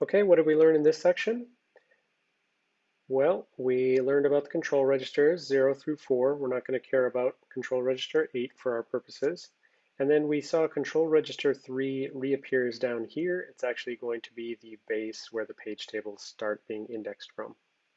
Okay, what did we learn in this section? Well, we learned about the control registers 0 through 4. We're not going to care about control register 8 for our purposes. And then we saw control register 3 reappears down here. It's actually going to be the base where the page tables start being indexed from.